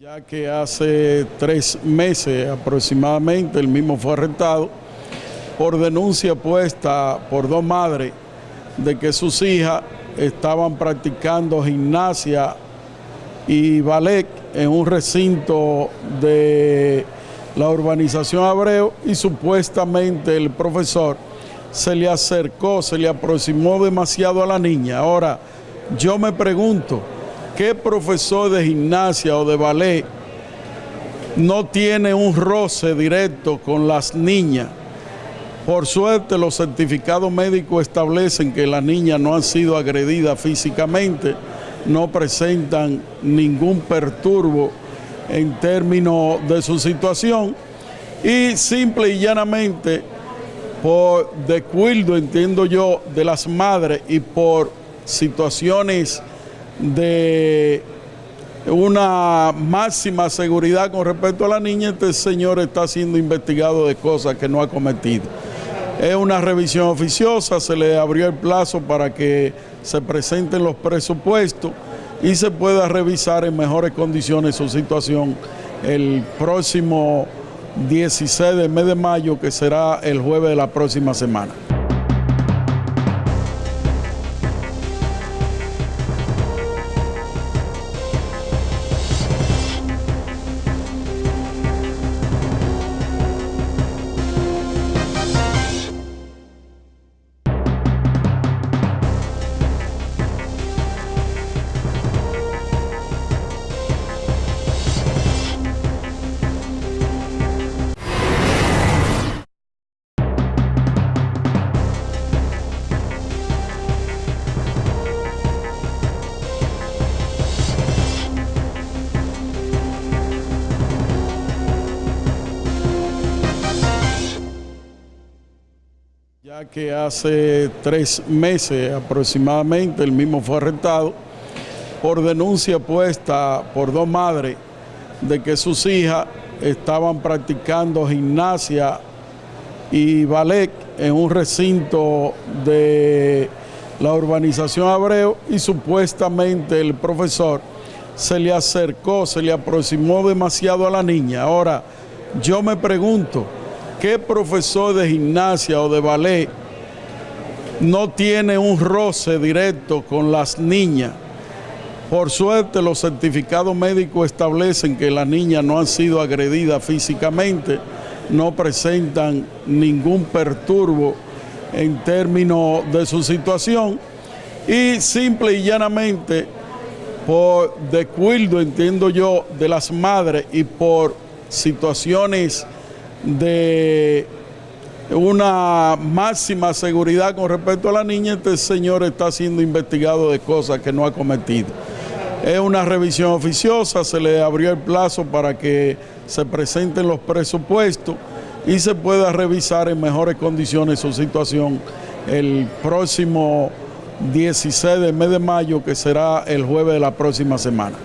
Ya que hace tres meses aproximadamente el mismo fue arrestado por denuncia puesta por dos madres de que sus hijas estaban practicando gimnasia y ballet en un recinto de la urbanización Abreu y supuestamente el profesor se le acercó, se le aproximó demasiado a la niña. Ahora, yo me pregunto, ¿qué profesor de gimnasia o de ballet no tiene un roce directo con las niñas? Por suerte los certificados médicos establecen que las niñas no han sido agredidas físicamente, no presentan ningún perturbo en términos de su situación y simple y llanamente por descuido, entiendo yo, de las madres y por situaciones de una máxima seguridad con respecto a la niña, este señor está siendo investigado de cosas que no ha cometido. Es una revisión oficiosa, se le abrió el plazo para que se presenten los presupuestos y se pueda revisar en mejores condiciones su situación el próximo 16 del mes de mayo, que será el jueves de la próxima semana. Ya que hace tres meses aproximadamente el mismo fue arrestado por denuncia puesta por dos madres de que sus hijas estaban practicando gimnasia y ballet en un recinto de la urbanización Abreu y supuestamente el profesor se le acercó, se le aproximó demasiado a la niña. Ahora, yo me pregunto, ¿Qué profesor de gimnasia o de ballet no tiene un roce directo con las niñas? Por suerte los certificados médicos establecen que las niñas no han sido agredidas físicamente, no presentan ningún perturbo en términos de su situación y simple y llanamente por descuido, entiendo yo, de las madres y por situaciones de una máxima seguridad con respecto a la niña, este señor está siendo investigado de cosas que no ha cometido. Es una revisión oficiosa, se le abrió el plazo para que se presenten los presupuestos y se pueda revisar en mejores condiciones su situación el próximo 16 del mes de mayo, que será el jueves de la próxima semana.